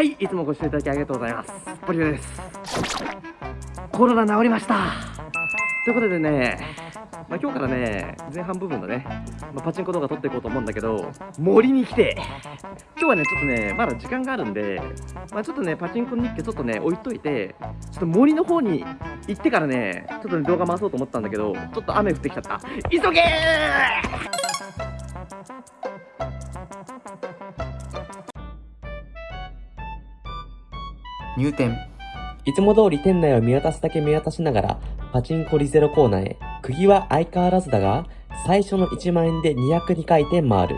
はい、いつもご視聴いただきありがとうございます。ポリオです。コロナ治りました。ということでね、まあ、今日からね、前半部分のね、まあ、パチンコ動画撮っていこうと思うんだけど、森に来て、今日はね、ちょっとね、まだ時間があるんで、まあ、ちょっとね、パチンコ日記ちょっとね、置いといて、ちょっと森の方に行ってからね、ちょっとね、動画回そうと思ったんだけど、ちょっと雨降ってきちゃった。急げ入店いつも通り店内を見渡すだけ見渡しながら、パチンコリゼロコーナーへ。釘は相変わらずだが、最初の1万円で202回転回る。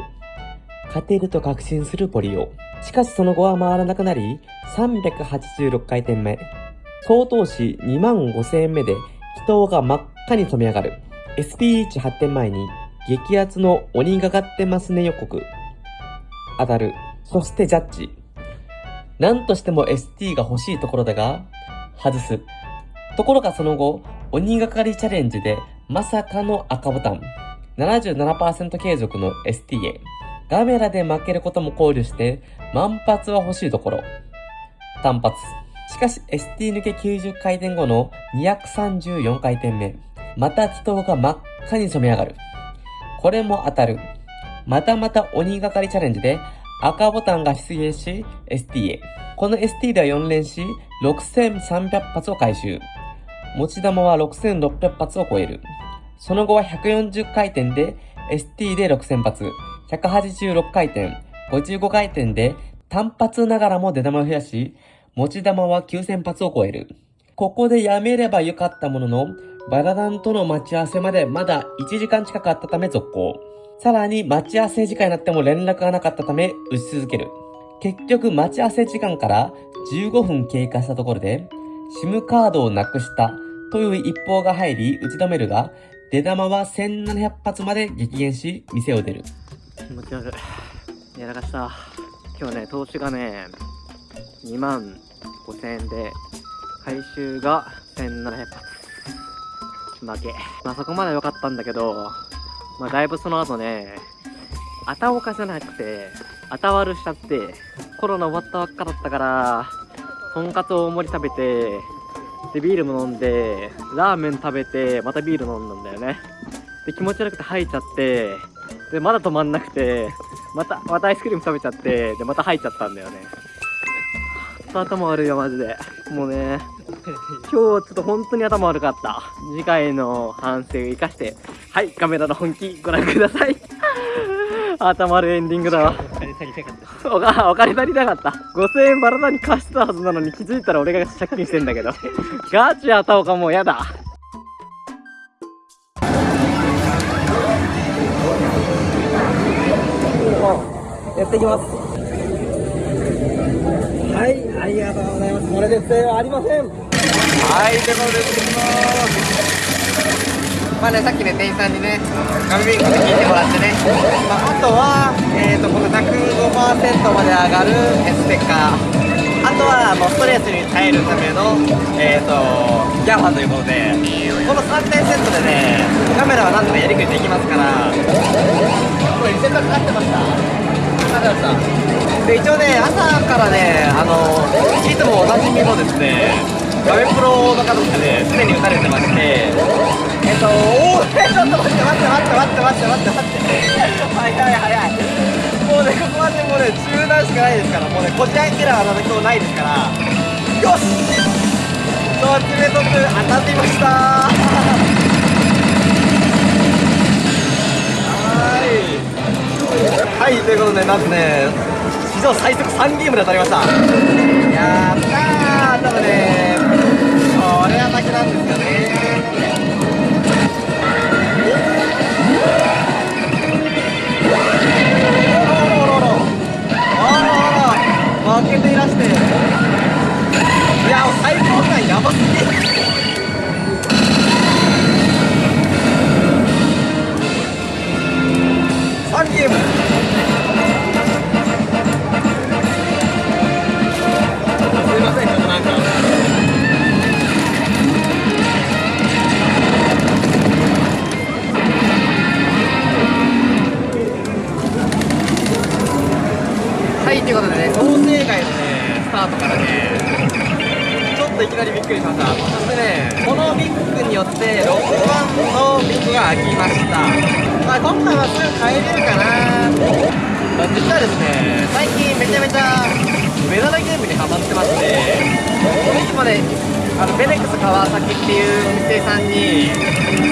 勝てると確信するポリオ。しかしその後は回らなくなり、386回転目。総投資2万5000円目で、人が真っ赤に染め上がる。SP1 発展前に、激アツの鬼がかってますね予告。当たる。そしてジャッジ。何としても ST が欲しいところだが、外す。ところがその後、鬼がかりチャレンジでまさかの赤ボタン。77%継続の ST へ。ガメラで負けることも考慮して、満発は欲しいところ。単発。しかし ST 抜け90回転後の234回転目。また祈祷が真っ赤に染め上がる。これも当たる。またまた鬼がかりチャレンジで赤ボタンが出現し、ST へ。この ST では4連し、6300発を回収。持ち玉は6600発を超える。その後は140回転で ST で6000発、186回転、55回転で単発ながらも出玉を増やし、持ち玉は9000発を超える。ここでやめればよかったものの、バラダンとの待ち合わせまでまだ1時間近くあったため続行。さらに待ち合わせ時間になっても連絡がなかったため打ち続ける。結局待ち合わせ時間から15分経過したところで SIM カードをなくしたという一報が入り打ち止めるが出玉は1700発まで激減し店を出る。気持ち悪い。やらかした。今日ね、投資がね、2万5000円で回収が1700発。負け。まあそこまで良かったんだけど、まあ、だいぶその後ね、あたおかじゃなくて、あたわるしちゃって、コロナ終わったばっかだったから、とんかつ大盛り食べて、で、ビールも飲んで、ラーメン食べて、またビール飲んだんだよね。で、気持ち悪くて吐いちゃって、で、まだ止まんなくて、また、またアイスクリーム食べちゃって、で、また吐いちゃったんだよね。頭悪いよ、マジで。もうね、今日ちょっと本当に頭悪かった。次回の反省を生かして、はい、カメラの本気ご覧ください。頭悪いエンディングだわ。お金足りなかった。お金足りなかった。5000円バラダに貸してたはずなのに気づいたら俺が借金してんだけど。ガチやたおかもうやだ。やっていきます。はい、ありがとうございます。これで不正はありません。はい、ということで、進みます。まあね、さっきね、店員さんにね、ガミビンクで聞いてもらってね、まあ、あとは、えーと、この105%まで上がる S テッカー、あとはもうストレスに耐えるための、えーと、ギャファということで、この3点セットでね、カメラはなんとかやりくりできますから、これリセットかかってました？で、一応ね、朝からね、あの、いつもおなじみのですね、画面プロの方とかでに打たれてましてえっとおおちょっと待って待って待って待って待って待って待って早い早い。もうねここまでもうね中断しかないですからもうねこちらキラーは今日ないですからよし。そう爪とく。当たっていました。はい。はいということでなんとね史上最速3ゲームで当たりました。やったー多分ねこれは負けなんですよね。負けていらしていや最高感やばすぎさんに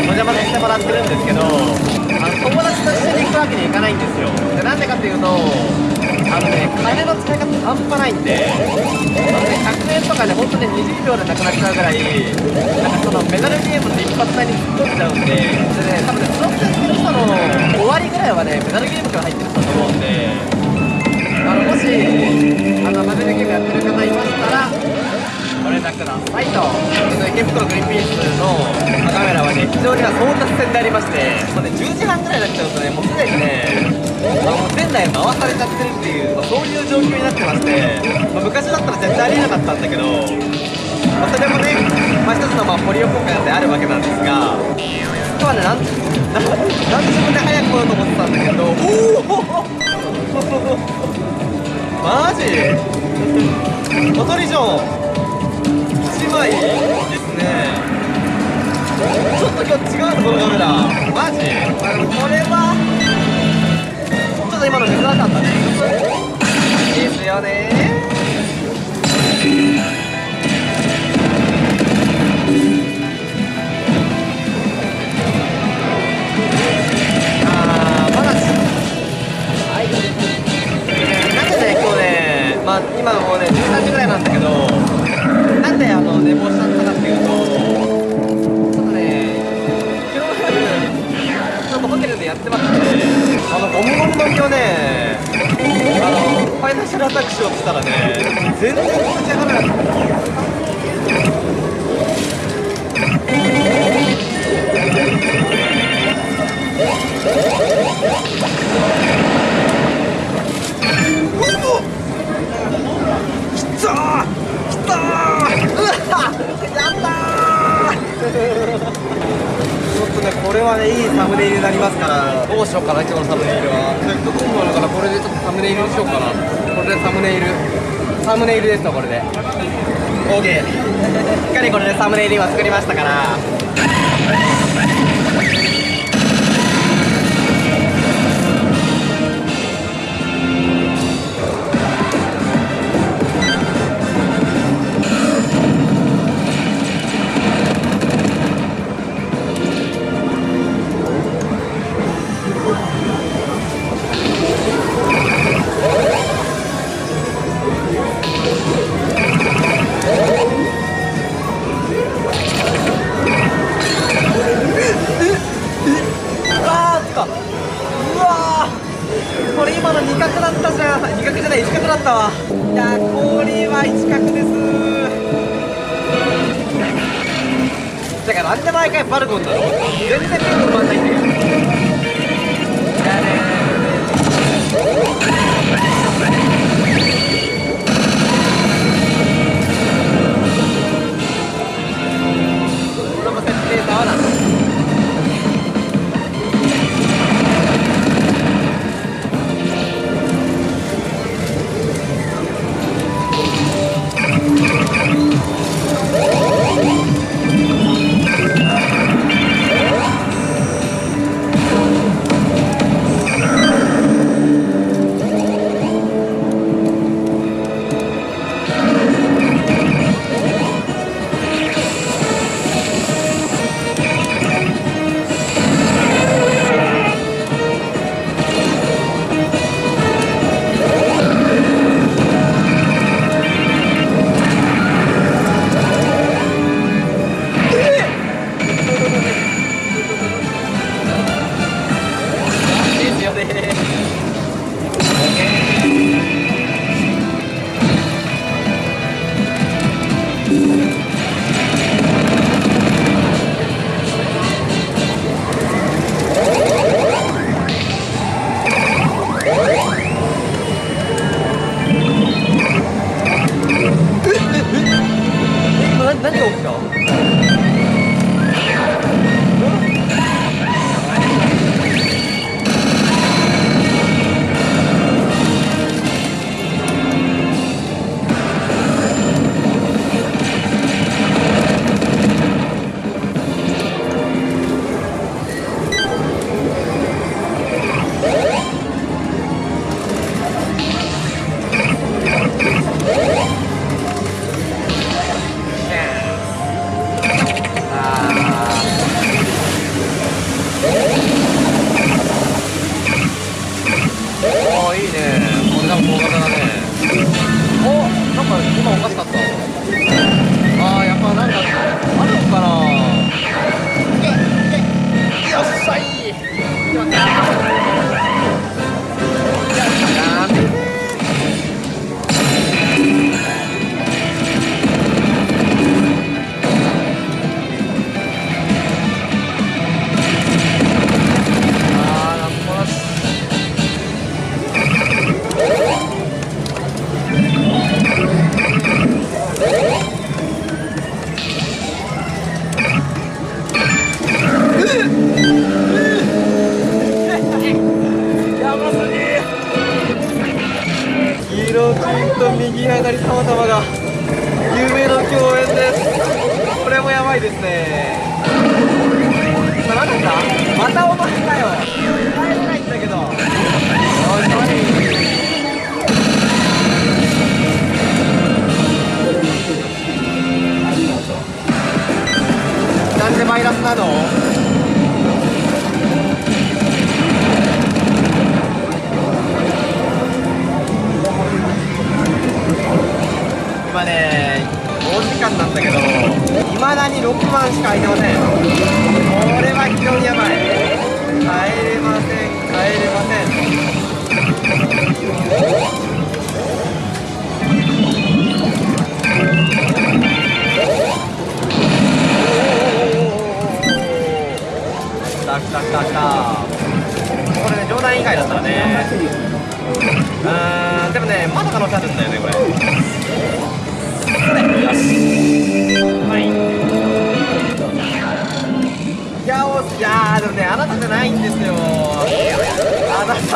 お邪魔させてもらってるんですけどあの友達と一緒に行くわけにいかないんですよ。でなんでかっていうとあのね金の使い方半端ないんであのね100円とかで本当に20秒でなくなっちゃうぐらいなんかそのメダルゲームの一発目に突っ込んじゃうんででね多分ねスロットやってる人の終わりぐらいはねメダルゲームから入ってると思うんであのもしあのマメルゲームやってる方いましたらご連絡くださいと池袋グリーンピースのカメラはね非常には争奪戦でありましてもうね10時半ぐらいになっちゃうとねもうすでにねあのもう前代回されちゃってるっていう、まあ、そういう状況になってまして、まあ、昔だったら絶対ありえなかったんだけど、まあ、それもね、まあ、一つのまあポリオ効果であるわけなんですが今日はねなんなんで自分で早く来ようと思ってたんだけどおおマジ小鳥城1枚ですね。ちょっと今日違うのこのカメラマジ？これは？ちょっと今の珍しかったね。ですよね。あーまだ。はいなんでね今日ねまあ今もうね13時ぐらいなんだけどであの寝坊しちゃったかっていうとちょっとね昨日夜ちょっとホテルでやってましてあのゴムゴムの日をねあのファイナンシャルアタックしようって言ったらね全然立ち上がらなかった。とねこれはねいいサムネイルになりますから。どうしようかな今日のサムネイルは。せっかく今だからこれでちょっとサムネイルにしよう。かなこれでサムネイル。サムネイルですわこれで。OK しっかりこれでサムネイル今作りましたから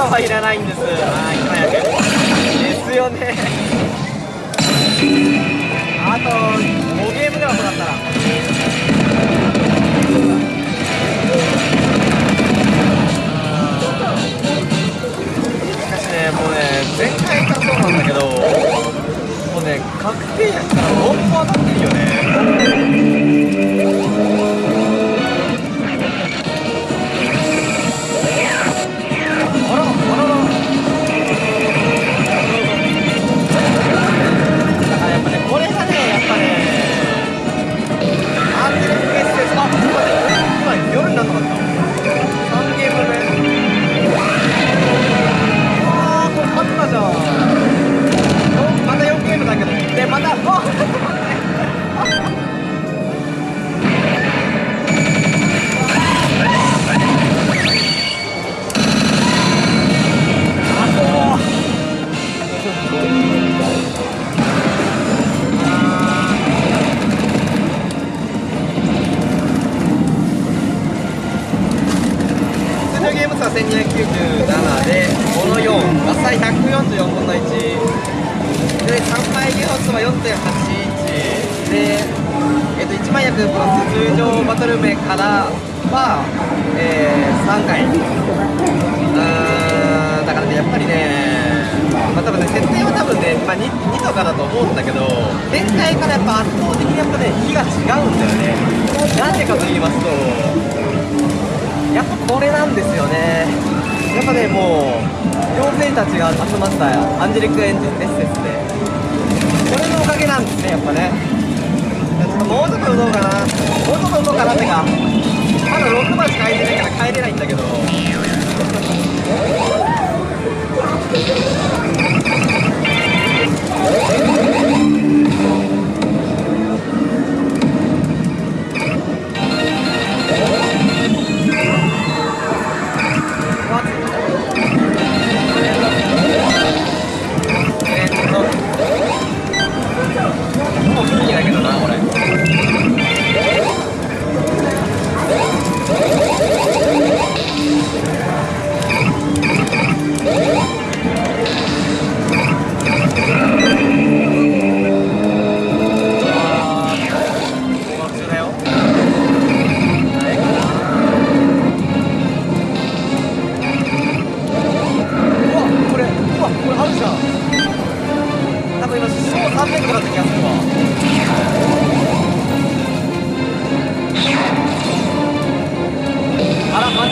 あなたはいらないんです。はい早く。ですよね。あと5ゲームぐらいもらったら。しかしねもうね前回からそうなんだけどもうね確定やったら本当当たってるよね。通常バトル名からは、えー、3回。うーんだからねやっぱりねまあ多分ね設定は多分ね、まあ、2, 2とかだと思うんだけど前回からやっぱ圧倒的にやっぱね火が違うんだよね。なんでかと言いますとやっぱこれなんですよね。やっぱねもう妖精たちが集まったアンジェリックエンジンエッセンスで。これのおかげなんですねやっぱね。もうちょっと打とうかな。もうちょっと打とうかなってか。まだ6番しか空いてないから帰れないんだけど。えー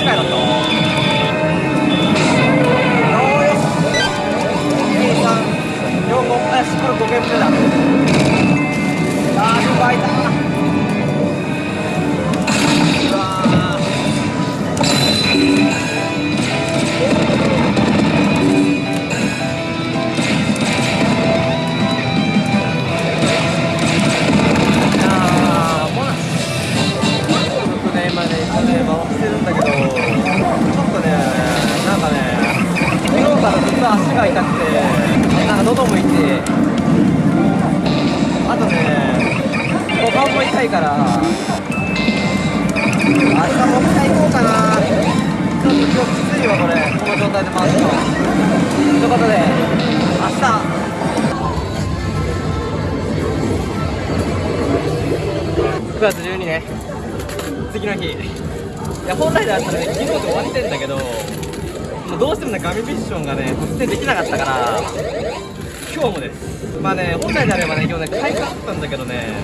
卖了走。や本来だったらね昨日で終わってんだけどもうどうしてもねガミミッションがね突然できなかったから今日もです。まあね本来であればね今日ね開花あったんだけどね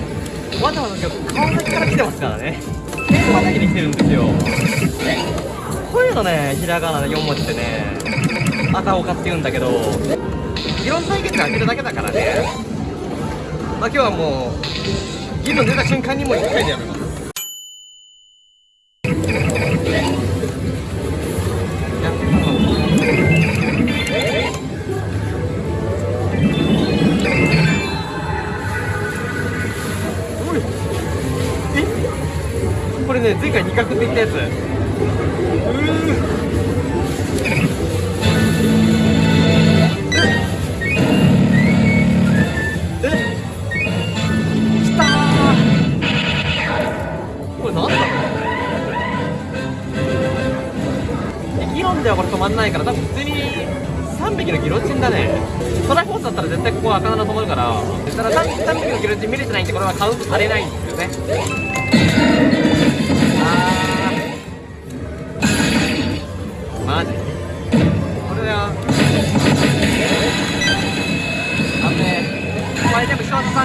わざわざ今日川崎から来てますからね。天満崎に来てるんですよ。こういうのねひらがなで4文字ってねあたおかって言うんだけど議論対決で開けるだけだからね。まあ今日はもう議論出た瞬間にもう1回でやめ前回二角って言ったやつ。うーえ？きたこれなんだ？ろう議論ではこれ止まんないから多分普通に3匹のギロチンだね。トラフォースだったら絶対ここは赤七止まるからただ 3, 3匹のギロチン見れてないんでこれはカウントされないんですよね。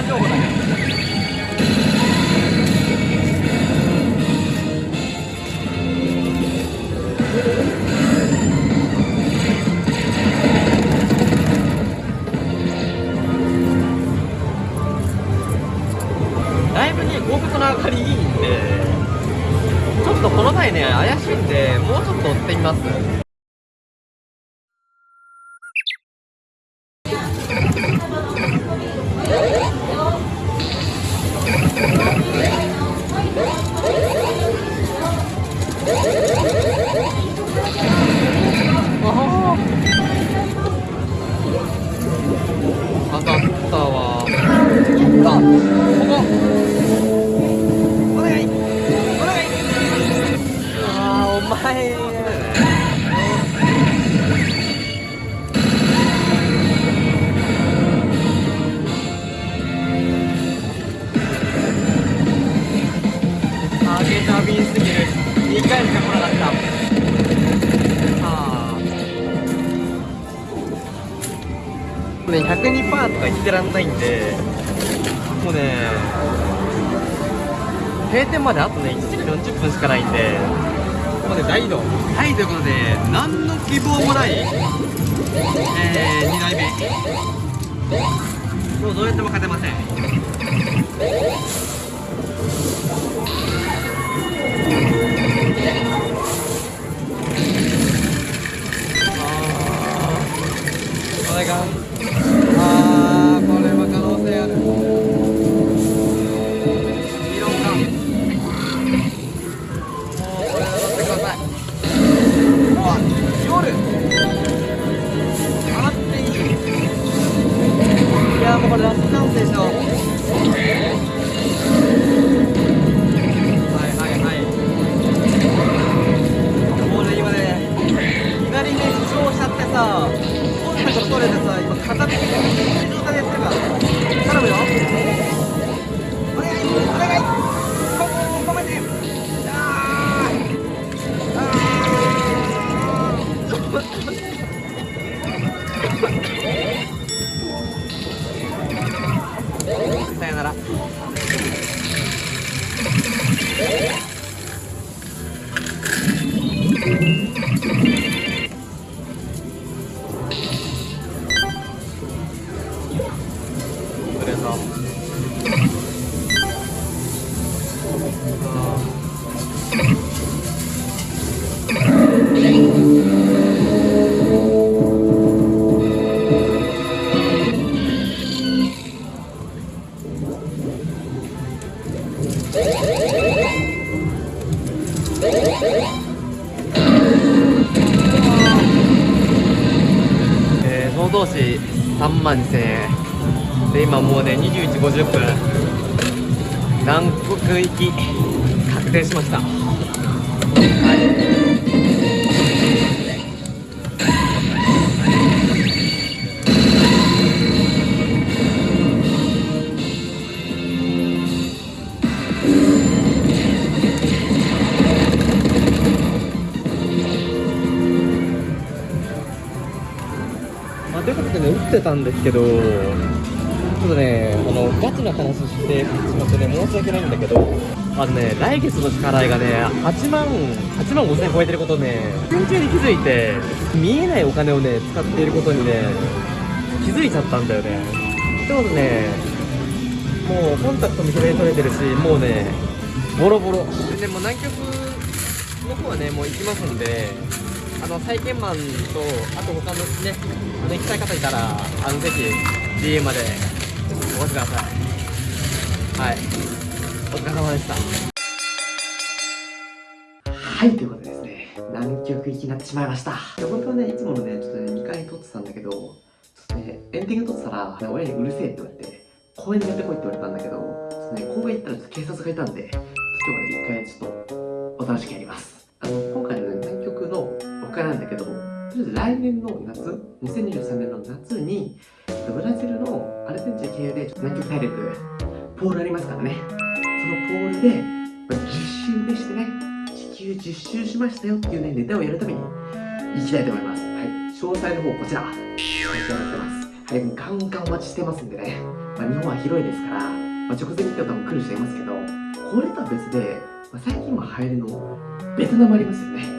情報だけど。もうどうやっても勝てません。ああこれがでしょ。はいはいはい。もうね今ね左目負傷しちゃってさコンタクト取れてさ今片手でえー、その投資3万2000円で今もうね21時50分。南国行き確定しました。はい。ってたんですけど、ちょっとね、あの、ガチな話してしまってね、申し訳ないんだけど、あのね、来月の支払いがね、8万、8万5千円超えてることね、瞬中に気づいて、見えないお金をね、使っていることにね、気づいちゃったんだよね。ってことね、もうコンタクトも左に取れてるし、もうね、ボロボロ。で、もう南極の方はね、もう行きますんで、あの、体験マンと、あと他のね、あの、行きたい方いたら、あの、ぜひ、DM まで、お待ちください。はい。お疲れ様でした。はい、ということでですね、南極行きになってしまいました。で本当はね、いつものね、ちょっとね、2回撮ってたんだけど、ちょっとね、エンディング撮ってたら、親にうるせえって言われて、公園にやってこいって言われたんだけど、ちょっとね、公園行ったらちょっと警察がいたんで、ちょっと今日はね、一回ちょっと、お楽しみやります。来年の夏、2023年の夏に、ブラジルのアルゼンチン経由で南極大陸、ポールありますからね。そのポールで、まあ10周目してね、地球10周しましたよっていうね、ネタをやるために行きたいと思います。はい。詳細の方、こちら、こちらになってます。はい、もうガンガンお待ちしてますんでね。まあ、日本は広いですから、まあ、直前に行っても来る人いますけど、これとは別で、まあ、最近今流行りのベトナムありますよね。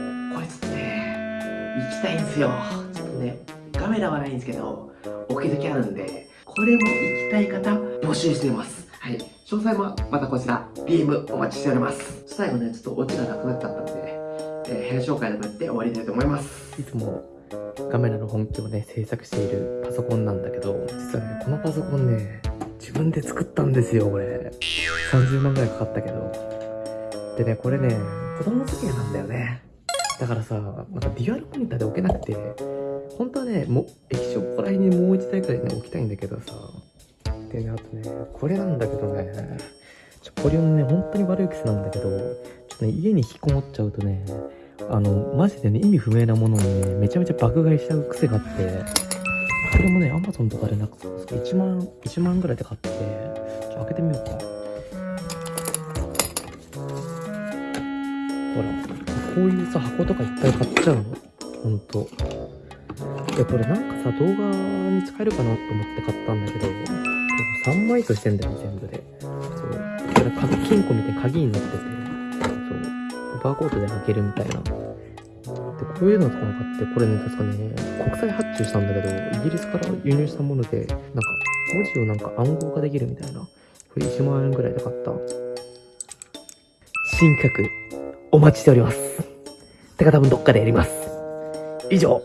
行きたいんですよ。ちょっとね、カメラはないんですけど、置き時あるんで、これも行きたい方募集しています。はい。詳細もまたこちら、DM お待ちしております。最後ね、ちょっとオチがなくなっちゃったんで、えー、部屋紹介でもやって終わりたいと思います。いつもカメラの本気をね、制作しているパソコンなんだけど、実はね、このパソコンね、自分で作ったんですよ、これ。30万ぐらいかかったけど。でね、これね、子供付けなんだよね。だからさ、なんかデュアルモニターで置けなくて、本当はね、もう、液晶ここら辺にもう一台くらいね、置きたいんだけどさ。でね、あとね、これなんだけどね、ちょ、これね、本当に悪い癖なんだけど、ちょっとね、家に引きこもっちゃうとね、あの、マジでね、意味不明なものをね、めちゃめちゃ爆買いしちゃう癖があって、これもね、アマゾンとかでなんか、1万、1万ぐらいで買って、ちょっと、開けてみようか。ほら、こういうさ、箱とかいっぱい買っちゃうの？ほんと。で、これなんかさ、動画に使えるかなと思って買ったんだけど、3枚としてんだよね、全部で。そう。これ、鍵金庫みたいに鍵になってて、そう。バーコードで開けるみたいな。で、こういうのとかも買って、これね、確かね、国際発注したんだけど、イギリスから輸入したもので、なんか、文字をなんか暗号化できるみたいな。これ1万円ぐらいで買った。新企画、お待ちしております。てか多分どっかでやります。以上、